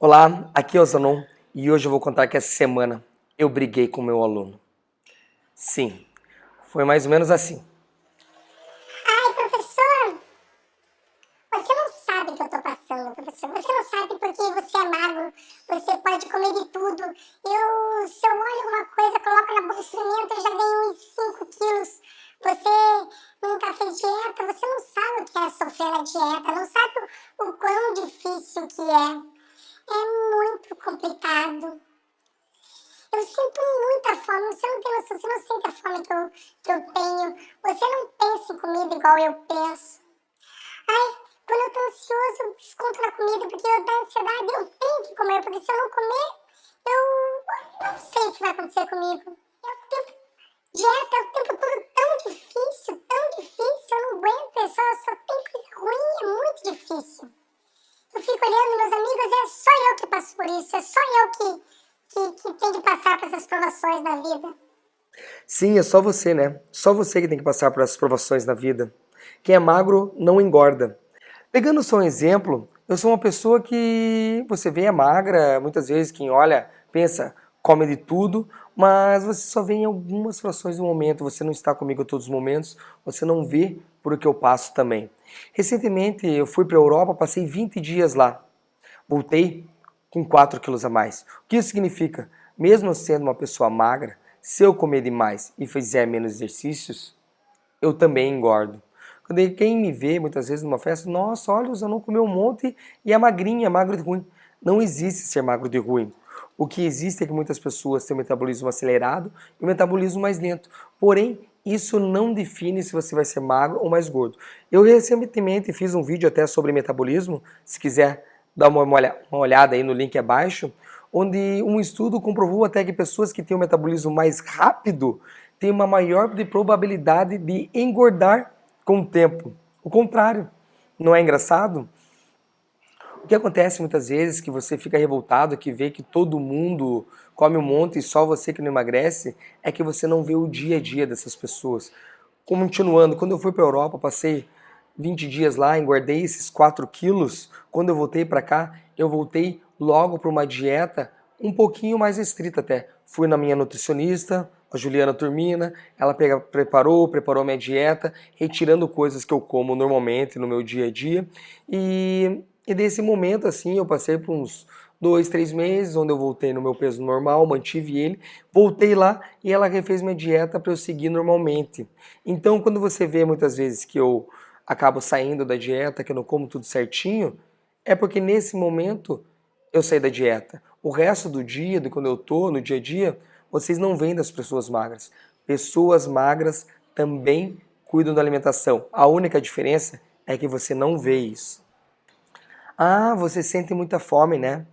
Olá, aqui é o Zanon e hoje eu vou contar que essa semana eu briguei com meu aluno. Sim, foi mais ou menos assim. Ai, professor, você não sabe o que eu tô passando, professor. Você não sabe porque você é magro, você pode comer de tudo. Eu, se eu olho alguma coisa, coloco na boca experimento, eu já ganho uns 5 quilos. Você nunca fez dieta, você não sabe o que é sofrer na dieta, não sabe o, o quão difícil que é é muito complicado. Eu sinto muita fome, você não tem noção, você não sente a fome que eu, que eu tenho. Você não pensa em comida igual eu penso. Ai, quando eu tô ansioso, eu desconto na comida, porque eu tenho ansiedade, eu tenho que comer, porque se eu não comer, eu não sei o que vai acontecer comigo. É o tempo, dieta é o tempo todo tão difícil, tão difícil, eu não aguento, é só, só tem coisa ruim, é muito difícil. Eu fico olhando meus amigos, é só eu que passo por isso, é só eu que, que, que tenho que passar por essas provações na vida. Sim, é só você, né? Só você que tem que passar por essas provações na vida. Quem é magro não engorda. Pegando só um exemplo, eu sou uma pessoa que você vê é magra, muitas vezes quem olha pensa, come de tudo, mas você só vê em algumas situações do momento, você não está comigo a todos os momentos, você não vê por o que eu passo também. Recentemente eu fui para a Europa, passei 20 dias lá, voltei com 4 quilos a mais. O que isso significa? Mesmo sendo uma pessoa magra, se eu comer demais e fizer menos exercícios, eu também engordo. Quando quem me vê muitas vezes numa festa, nossa, olha, o não comeu um monte e é magrinha, é magro de ruim. Não existe ser magro de ruim. O que existe é que muitas pessoas têm metabolismo acelerado e metabolismo mais lento. Porém, isso não define se você vai ser magro ou mais gordo. Eu recentemente fiz um vídeo até sobre metabolismo, se quiser dar uma olhada aí no link abaixo, onde um estudo comprovou até que pessoas que têm um metabolismo mais rápido têm uma maior probabilidade de engordar com o tempo. O contrário, não é engraçado? O que acontece muitas vezes que você fica revoltado, que vê que todo mundo come um monte e só você que não emagrece, é que você não vê o dia a dia dessas pessoas. Continuando, quando eu fui para a Europa, passei 20 dias lá, engordei esses 4 quilos. Quando eu voltei para cá, eu voltei logo para uma dieta um pouquinho mais restrita até. Fui na minha nutricionista, a Juliana Turmina, ela pega, preparou, preparou minha dieta, retirando coisas que eu como normalmente no meu dia a dia. E e desse momento, assim, eu passei por uns dois, três meses, onde eu voltei no meu peso normal, mantive ele, voltei lá e ela refez minha dieta para eu seguir normalmente. Então, quando você vê muitas vezes que eu acabo saindo da dieta, que eu não como tudo certinho, é porque nesse momento eu saí da dieta. O resto do dia, de quando eu tô no dia a dia, vocês não veem das pessoas magras. Pessoas magras também cuidam da alimentação. A única diferença é que você não vê isso. Ah, você sente muita fome, né?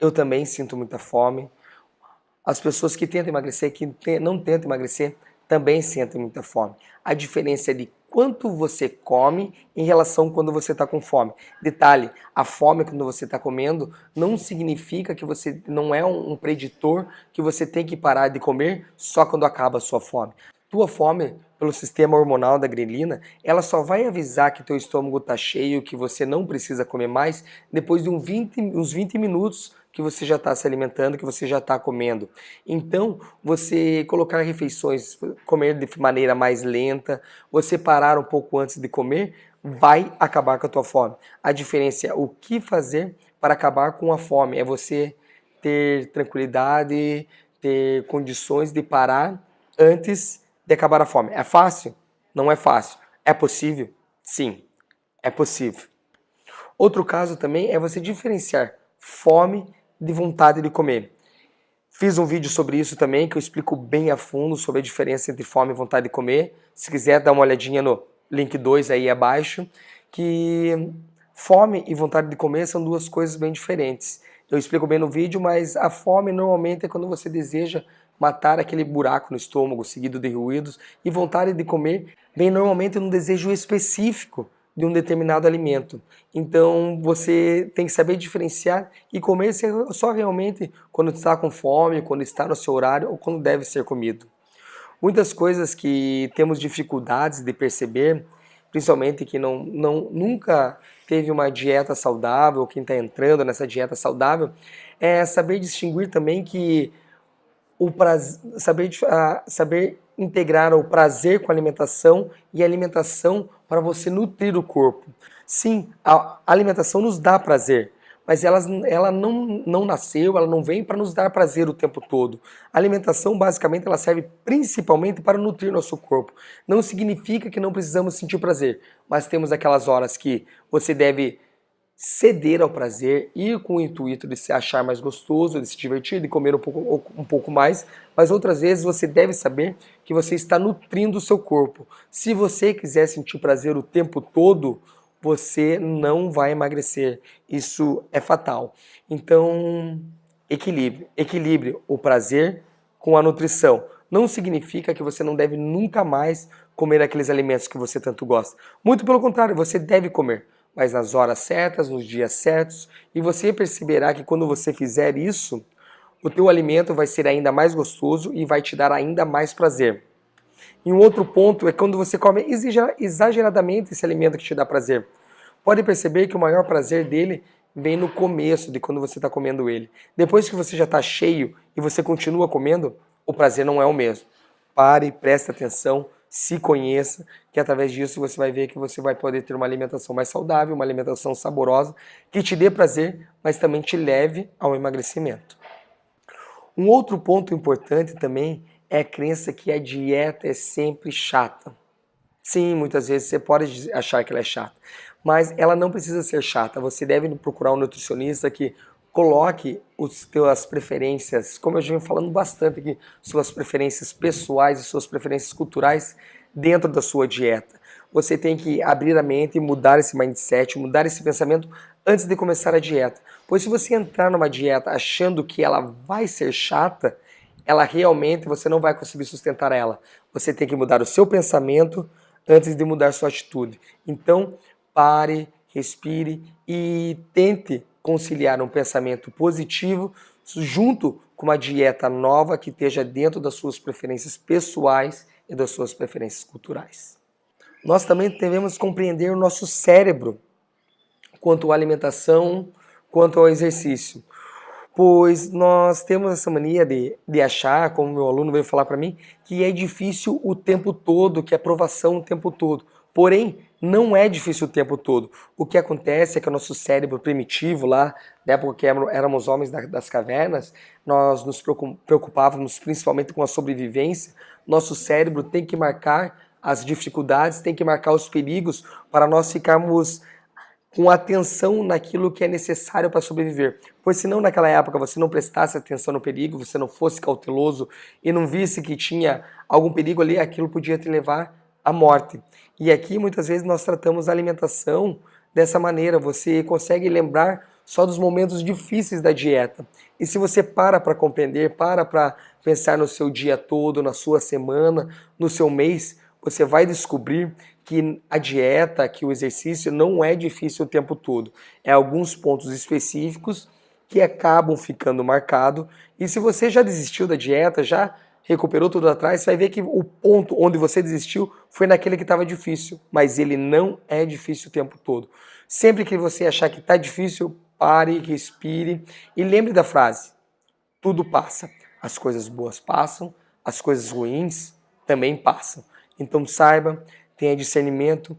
Eu também sinto muita fome. As pessoas que tentam emagrecer, que não tentam emagrecer, também sentem muita fome. A diferença é de quanto você come em relação quando você está com fome. Detalhe, a fome quando você está comendo não significa que você não é um preditor que você tem que parar de comer só quando acaba a sua fome. Tua fome, pelo sistema hormonal da grelina, ela só vai avisar que teu estômago está cheio, que você não precisa comer mais, depois de uns 20, uns 20 minutos que você já está se alimentando, que você já está comendo. Então, você colocar refeições, comer de maneira mais lenta, você parar um pouco antes de comer, vai acabar com a tua fome. A diferença é o que fazer para acabar com a fome. É você ter tranquilidade, ter condições de parar antes de acabar a fome. É fácil? Não é fácil. É possível? Sim, é possível. Outro caso também é você diferenciar fome de vontade de comer. Fiz um vídeo sobre isso também, que eu explico bem a fundo sobre a diferença entre fome e vontade de comer. Se quiser, dá uma olhadinha no link 2 aí abaixo, que fome e vontade de comer são duas coisas bem diferentes. Eu explico bem no vídeo, mas a fome normalmente é quando você deseja matar aquele buraco no estômago seguido de ruídos e vontade de comer vem normalmente num desejo específico de um determinado alimento. Então você tem que saber diferenciar e comer só realmente quando está com fome, quando está no seu horário ou quando deve ser comido. Muitas coisas que temos dificuldades de perceber principalmente que não, não, nunca teve uma dieta saudável, quem está entrando nessa dieta saudável, é saber distinguir também que o prazer, saber, saber integrar o prazer com a alimentação e a alimentação para você nutrir o corpo. Sim, a alimentação nos dá prazer, mas ela, ela não, não nasceu, ela não vem para nos dar prazer o tempo todo. A alimentação, basicamente, ela serve principalmente para nutrir nosso corpo. Não significa que não precisamos sentir prazer, mas temos aquelas horas que você deve ceder ao prazer, ir com o intuito de se achar mais gostoso, de se divertir, de comer um pouco, um pouco mais, mas outras vezes você deve saber que você está nutrindo o seu corpo. Se você quiser sentir prazer o tempo todo, você não vai emagrecer. Isso é fatal. Então, equilíbrio. Equilibre o prazer com a nutrição. Não significa que você não deve nunca mais comer aqueles alimentos que você tanto gosta. Muito pelo contrário, você deve comer mas nas horas certas, nos dias certos, e você perceberá que quando você fizer isso, o teu alimento vai ser ainda mais gostoso e vai te dar ainda mais prazer. E um outro ponto é quando você come exageradamente esse alimento que te dá prazer. Pode perceber que o maior prazer dele vem no começo de quando você está comendo ele. Depois que você já está cheio e você continua comendo, o prazer não é o mesmo. Pare, preste atenção, se conheça, que através disso você vai ver que você vai poder ter uma alimentação mais saudável, uma alimentação saborosa, que te dê prazer, mas também te leve ao emagrecimento. Um outro ponto importante também é a crença que a dieta é sempre chata. Sim, muitas vezes você pode achar que ela é chata, mas ela não precisa ser chata. Você deve procurar um nutricionista que coloque as suas preferências, como eu já venho falando bastante aqui, suas preferências pessoais e suas preferências culturais dentro da sua dieta. Você tem que abrir a mente e mudar esse mindset, mudar esse pensamento antes de começar a dieta. Pois se você entrar numa dieta achando que ela vai ser chata, ela realmente você não vai conseguir sustentar ela. Você tem que mudar o seu pensamento antes de mudar sua atitude. Então, pare, respire e tente conciliar um pensamento positivo junto com uma dieta nova que esteja dentro das suas preferências pessoais e das suas preferências culturais. Nós também devemos compreender o nosso cérebro quanto à alimentação, quanto ao exercício. Pois nós temos essa mania de, de achar, como meu aluno veio falar para mim, que é difícil o tempo todo, que é aprovação o tempo todo. Porém, não é difícil o tempo todo. O que acontece é que o nosso cérebro primitivo lá, na época que éramos homens das cavernas, nós nos preocupávamos principalmente com a sobrevivência. Nosso cérebro tem que marcar as dificuldades, tem que marcar os perigos para nós ficarmos com atenção naquilo que é necessário para sobreviver. Pois senão naquela época você não prestasse atenção no perigo, você não fosse cauteloso e não visse que tinha algum perigo ali, aquilo podia te levar à morte. E aqui muitas vezes nós tratamos a alimentação dessa maneira, você consegue lembrar só dos momentos difíceis da dieta. E se você para para compreender, para para pensar no seu dia todo, na sua semana, no seu mês, você vai descobrir que a dieta, que o exercício não é difícil o tempo todo. É alguns pontos específicos que acabam ficando marcados. E se você já desistiu da dieta, já recuperou tudo atrás, você vai ver que o ponto onde você desistiu foi naquele que estava difícil, mas ele não é difícil o tempo todo. Sempre que você achar que está difícil, pare, respire e lembre da frase: tudo passa. As coisas boas passam, as coisas ruins também passam. Então saiba, tenha discernimento,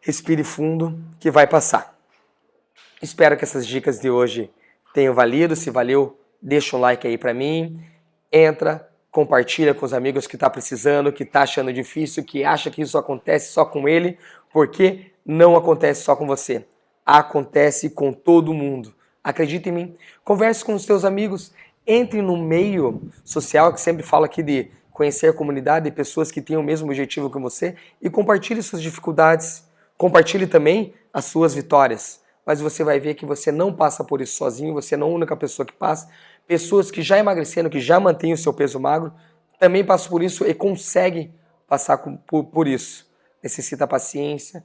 respire fundo, que vai passar. Espero que essas dicas de hoje tenham valido. Se valeu, deixa um like aí para mim. Entra, compartilha com os amigos que está precisando, que está achando difícil, que acha que isso acontece só com ele, porque não acontece só com você. Acontece com todo mundo. Acredite em mim. Converse com os seus amigos. Entre no meio social, que sempre fala aqui de conhecer a comunidade e pessoas que têm o mesmo objetivo que você e compartilhe suas dificuldades. Compartilhe também as suas vitórias. Mas você vai ver que você não passa por isso sozinho, você não é a única pessoa que passa pessoas que já emagreceram, que já mantêm o seu peso magro, também passam por isso e conseguem passar por, por isso. Necessita paciência,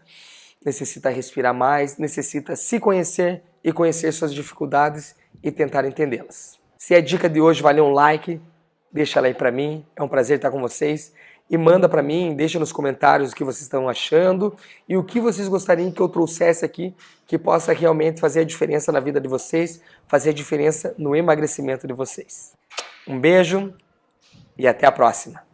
necessita respirar mais, necessita se conhecer e conhecer suas dificuldades e tentar entendê-las. Se a dica de hoje valeu um like, deixa ela aí para mim. É um prazer estar com vocês e manda para mim, deixa nos comentários o que vocês estão achando e o que vocês gostariam que eu trouxesse aqui que possa realmente fazer a diferença na vida de vocês, fazer a diferença no emagrecimento de vocês. Um beijo e até a próxima!